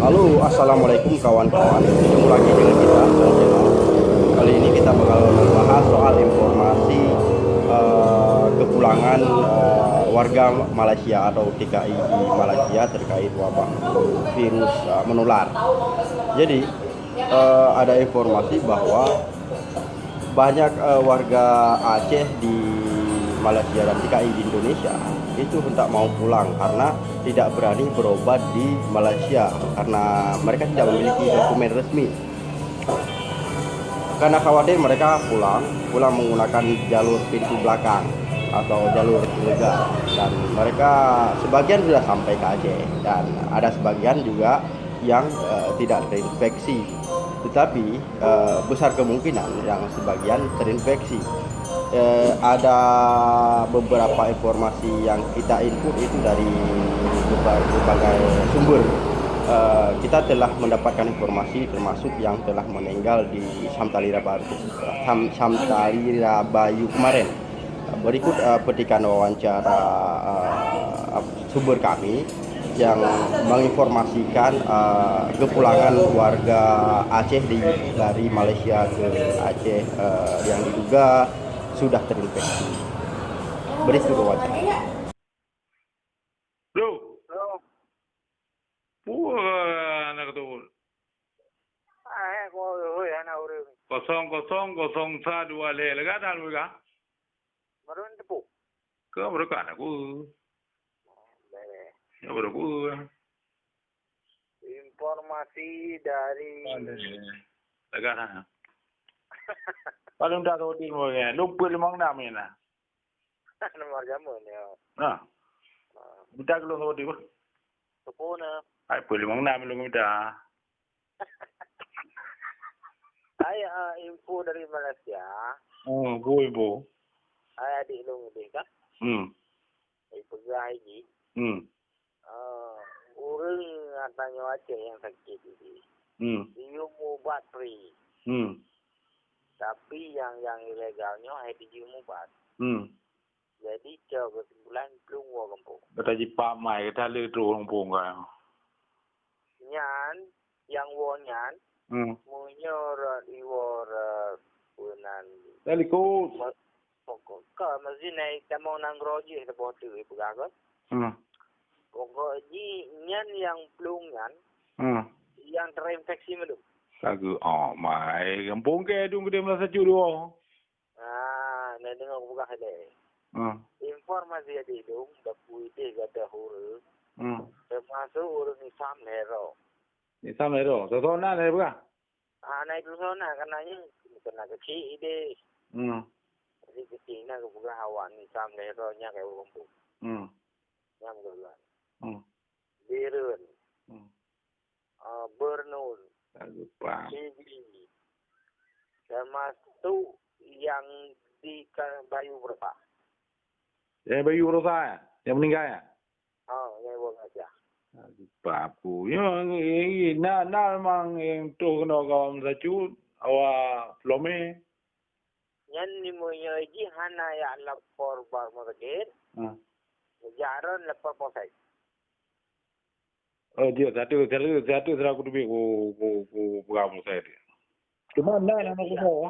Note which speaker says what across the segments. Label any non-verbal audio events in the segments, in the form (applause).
Speaker 1: Halo, assalamualaikum kawan-kawan. Ketemu lagi dengan kita channel. Kali ini kita bakal membahas soal informasi uh, kepulangan uh, warga Malaysia atau TKI di Malaysia terkait wabah virus uh, menular. Jadi uh, ada informasi bahwa banyak uh, warga Aceh di Malaysia dan TKI di Indonesia itu hendak mau pulang karena tidak berani berobat di Malaysia karena mereka tidak memiliki dokumen resmi. Karena khawatir mereka pulang pulang menggunakan jalur pintu belakang atau jalur ilegal. Dan mereka sebagian sudah sampai ke Aceh. Dan ada sebagian juga yang uh, tidak terinfeksi. Tetapi uh, besar kemungkinan yang sebagian terinfeksi eh, ada beberapa informasi yang kita input itu dari berbagai sumber. Eh, kita telah mendapatkan informasi termasuk yang telah meninggal di Samtalira Baru, Sam, Samtalira Bayu kemarin. Berikut uh, petikan wawancara uh, sumber kami yang menginformasikan uh, kepulangan warga Aceh di, dari Malaysia ke Aceh uh, yang diduga sudah terinfeksi. Berikut wawancara.
Speaker 2: Ah, ya ure.
Speaker 3: Kosong kosong kosong sa dua le lega dah lu ga.
Speaker 2: Marun tepu.
Speaker 3: Kau berapa anak ku?
Speaker 2: Bere.
Speaker 3: Ya berapa?
Speaker 2: Informasi dari
Speaker 3: Lega dah. (laughs) paling dah tahu dia mungkin. Lupa lima enam ni lah. (laughs)
Speaker 2: Lima jamu ni.
Speaker 3: Ha. Kita kalau tahu dia.
Speaker 2: Tepu na.
Speaker 3: Ayah pun lima enam lu kita.
Speaker 2: Ayah uh, info dari Malaysia.
Speaker 3: Hmm, gue ibu.
Speaker 2: Ayah di lalu kita.
Speaker 3: Hmm.
Speaker 2: Ayah pegawai ni.
Speaker 3: Hmm.
Speaker 2: Uh, orang yang tanya wajah yang sakit ini.
Speaker 3: Hmm.
Speaker 2: Ibu batri.
Speaker 3: Hmm.
Speaker 2: Tapi yang yang ilegalnya ay dium ubat.
Speaker 3: hmm.
Speaker 2: Jadi jauh kesimpulan belum gua kampung.
Speaker 3: Kata jipa mai, kata lu tu pun kan.
Speaker 2: Nyan, yang wonyan,
Speaker 3: Hmm.
Speaker 2: munyor iwor uh, punan
Speaker 3: Tali ko.
Speaker 2: pokok ka masih naik kamu nang roji sa botu ibu gagot
Speaker 3: Hmm.
Speaker 2: pokok ji nyan yang plungan
Speaker 3: Hmm.
Speaker 2: yang terinfeksi melu
Speaker 3: Lagu, oh mai, kampung ke dung gede merasa curu.
Speaker 2: ah na dengar buka hale
Speaker 3: Hmm.
Speaker 2: informasi ada dong dapu ide gada huru
Speaker 3: Hmm.
Speaker 2: termasuk urung isam hero
Speaker 3: Ni sama itu, so na le buka.
Speaker 2: ah naik dulu sana karenanya kena kecil ide
Speaker 3: Hmm.
Speaker 2: jadi kecil na buka hawan isam hero nya kayak kampung
Speaker 3: Hmm.
Speaker 2: nyam gelan
Speaker 3: Hmm.
Speaker 2: birun
Speaker 3: Hmm.
Speaker 2: uh, bernun
Speaker 3: Lagu pa.
Speaker 2: TV termasuk yang di Bayu berapa?
Speaker 3: Yang bayu rosa ya, yang meninggal ya.
Speaker 2: Oh, yang buat aja.
Speaker 3: Lagu pa aku. Yang ini na na memang yang tu kena kawan sacu awak plome.
Speaker 2: Yang ni mo yung iji hana ya lapor bar magagir,
Speaker 3: Hmm.
Speaker 2: jaron lapor posay.
Speaker 3: ndio that is that is that is that ku ku ku kwa msaidi cuma na na aku tahu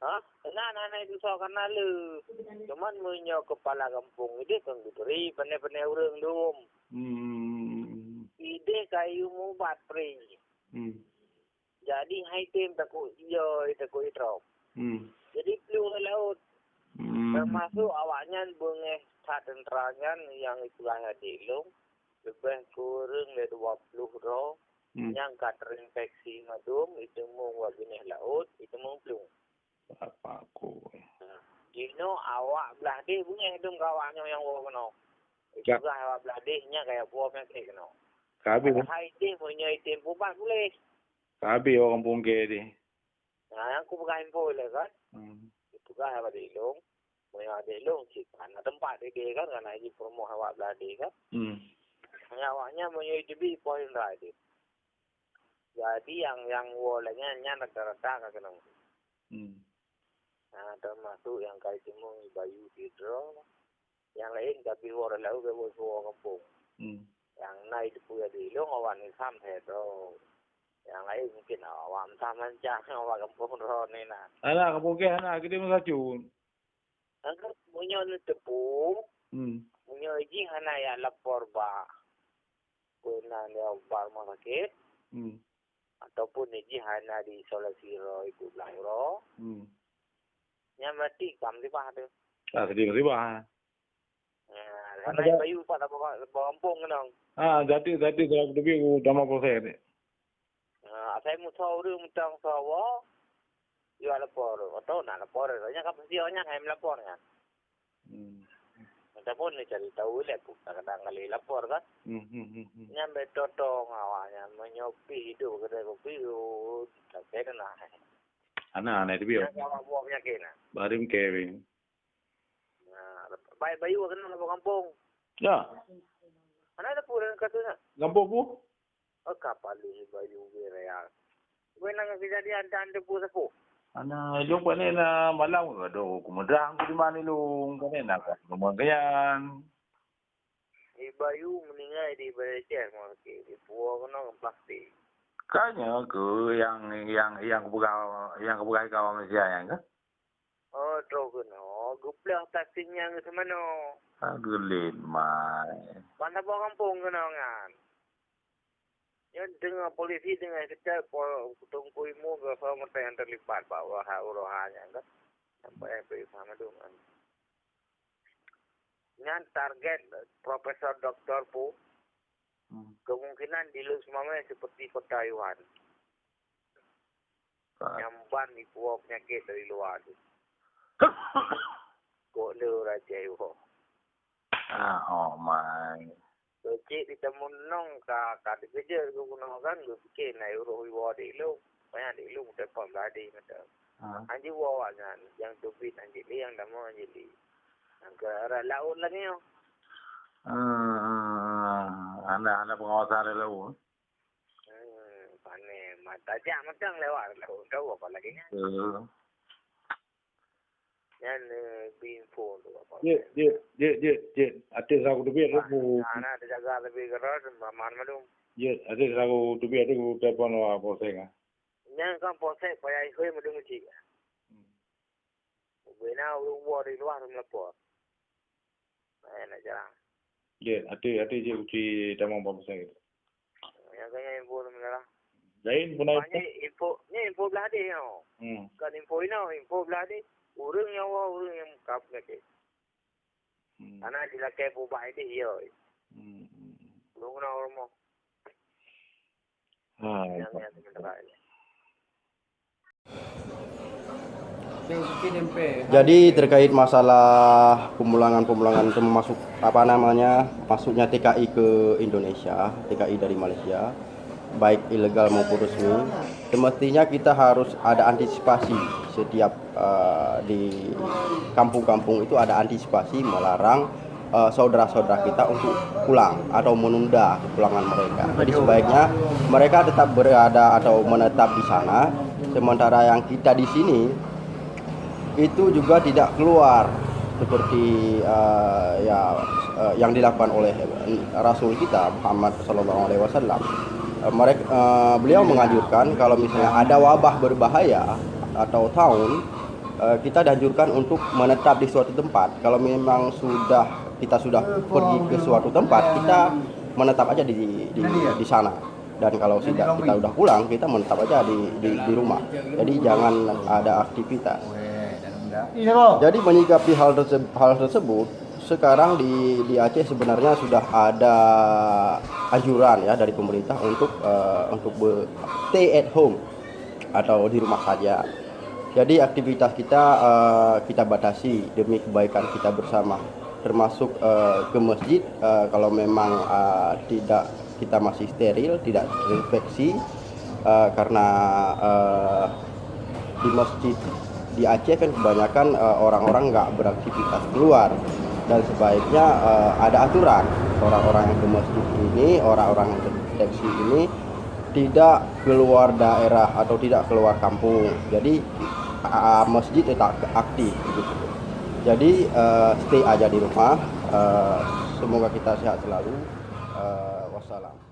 Speaker 2: ha? Na na na itu so kana lu cuman munyo kepala kampung ide kan gutri pene pene urang dum
Speaker 3: hmm.
Speaker 2: Ide kayu mu bat pri
Speaker 3: hmm.
Speaker 2: Jadi hai tem taku iyo itu itro
Speaker 3: hmm.
Speaker 2: Jadi peluang laut.
Speaker 3: Hmm.
Speaker 2: Termasuk awaknya bunge tak tentranya yang itulah di lu Lebih kurang dari 20 roh.
Speaker 3: Hmm.
Speaker 2: Yang kat terinfeksi madum, itu mau waginih laut, itu mau flu.
Speaker 3: Apa aku?
Speaker 2: Know, awak belah deh bunyi dum kawaknya yang wawa kena. Itu juga awak belah dehnya kayak buah penyakit kena.
Speaker 3: Kabi
Speaker 2: Hai deh punya item pupat boleh.
Speaker 3: kabi orang pungke di.
Speaker 2: Nah, yang aku pegang info boleh kan?
Speaker 3: Hmm.
Speaker 2: Itu kan awak dilung. Punya dilung, cik. Karena tempat dia kan, karena ini promo awak belah deh kan.
Speaker 3: Hmm.
Speaker 2: Hanya awaknya punya ITB point right. Jadi yang yang walanya nya rata-rata kena.
Speaker 3: Hmm.
Speaker 2: Nah, termasuk yang kali timung Bayu Hidro. Yang lain tapi orang lalu ke bos kampung.
Speaker 3: Hmm.
Speaker 2: yang naik di puya di lu ngawan ni sam he do yang lain mungkin awam taman (laughs) jang awam kampung ro ni na
Speaker 3: Anak kampung ke anak kita masa cu.
Speaker 2: angkat punya ni tepu
Speaker 3: Hmm.
Speaker 2: punya ji hana ya lapor ba pernah dia umpar rumah sakit.
Speaker 3: Hmm.
Speaker 2: Ataupun ni jihana di solat siro ikut lahiro.
Speaker 3: Hmm.
Speaker 2: Yang mati kam di bah tu.
Speaker 3: Ah, sedih di bah.
Speaker 2: Ya, ada bayu pak tak apa kampung kena.
Speaker 3: Ah, jadi jadi dalam tu biu proses ni.
Speaker 2: Ah, saya mutha uru mutha sawa. Ya lapor, atau nak lapor, banyak kapasiti banyak yang lapor kan.
Speaker 3: Hmm.
Speaker 2: Ataupun ni cari tahu le kadang kali lapor kan.
Speaker 3: Hmm. Hmm. Hmm. hmm.
Speaker 2: Nya betotong awaknya menyopi hidup kedai kopi tu tak kena nak.
Speaker 3: Anak anak itu biar.
Speaker 2: Nya awak buat penyakit nak.
Speaker 3: Barim Kevin.
Speaker 2: Ha, baik bayu kena lapor kampung.
Speaker 3: Ya,
Speaker 2: Mana ada pura katanya.
Speaker 3: kampung bu.
Speaker 2: Oh kapali bayu bereal. Gue nang kejadian dan debu sepuh.
Speaker 3: Ana jumpa ni na tu nga do kumudrang ko di mana lu kau ni nak
Speaker 2: mong ganyan. Bayu meninggal di Malaysia mo ke di puo no plastik.
Speaker 3: Kanya ko yang yang yang buka yang buka kau Malaysia ya yang ka.
Speaker 2: Oh tro ko no gupla taksi nya
Speaker 3: ngi semano. Agulin mai.
Speaker 2: Mana bawa kampung ngano nangan? Ya dengar polisi dengar kita tunggu imu ke sama yang terlibat bawa ha urohanya kan. Sampai yang pergi sama kan. Yang target Profesor Doktor Pu
Speaker 3: Hmm.
Speaker 2: kemungkinan di lu semua seperti kota Yuan. Yang ban di pulau penyakit dari luar tu. (coughs) Kok le raja Yuan.
Speaker 3: Ah, oh mai.
Speaker 2: Cik di temu nong ka ka di kerja ku guna kan lu fikir na euro iwa di lu. Banyak di lu mudah pun beradi macam.
Speaker 3: Ah.
Speaker 2: Anji wawa kan yang tubit anji li yang damo anji li. Yang ke arah laut lagi yo.
Speaker 3: Hmm, anda anda pengawasan ada lalu.
Speaker 2: Hmm, pane mata jam macam lewat laut. Tahu apa lagi nya? nel uh, qui in fondo
Speaker 3: yeah yeah yeah yeah yeah ate rago to be ro ko
Speaker 2: ana ate jaga ate be ro ma man ma
Speaker 3: dum yes ate rago to be ate ko te pa
Speaker 2: no a po se ga nyan kan po se pa ai hoi ma dum ti ga we na ru wo ri ro
Speaker 3: ro na po ana ja yeah ate ate je uti ta ma po
Speaker 2: se ga ya ga ngai
Speaker 3: bo dum na
Speaker 2: Đấy, info này. Info, hmm. info
Speaker 3: blade
Speaker 2: hả? Ừ. Cần info nào, info blade. Urang yang wah, urang yang kap lagi.
Speaker 3: Hmm.
Speaker 2: Sila kaya po ba ini yo.
Speaker 3: Hmm.
Speaker 2: Belum na orang mo.
Speaker 3: Ah,
Speaker 2: menalah.
Speaker 1: Jadi terkait masalah pemulangan-pemulangan termasuk apa namanya masuknya TKI ke Indonesia, TKI dari Malaysia, baik ilegal maupun resmi, semestinya kita harus ada antisipasi setiap uh, di kampung-kampung itu ada antisipasi melarang uh, saudara-saudara kita untuk pulang atau menunda kepulangan mereka. Jadi sebaiknya mereka tetap berada atau menetap di sana, sementara yang kita di sini itu juga tidak keluar seperti uh, ya uh, yang dilakukan oleh Rasul kita Muhammad Sallallahu Alaihi Wasallam. Uh, mereka uh, beliau menganjurkan kalau misalnya ada wabah berbahaya atau tahun uh, kita dianjurkan untuk menetap di suatu tempat. Kalau memang sudah kita sudah pergi ke suatu tempat, kita menetap aja di di, di sana. Dan kalau tidak kita sudah pulang, kita menetap aja di, di, di rumah. Jadi jangan ada aktivitas. Jadi menyikapi hal tersebut, hal tersebut sekarang di di Aceh sebenarnya sudah ada anjuran ya dari pemerintah untuk uh, untuk be- stay at home atau di rumah saja. Jadi aktivitas kita uh, kita batasi demi kebaikan kita bersama, termasuk uh, ke masjid uh, kalau memang uh, tidak kita masih steril, tidak terinfeksi uh, karena uh, di masjid di Aceh kan kebanyakan orang-orang nggak beraktivitas keluar. Dan sebaiknya eh, ada aturan. Orang-orang yang ke masjid ini orang-orang yang terdeteksi ini tidak keluar daerah atau tidak keluar kampung. Jadi ah, masjid tetap aktif begitu jadi eh, stay aja di rumah. Eh, semoga kita sehat selalu. Eh, Wassalam.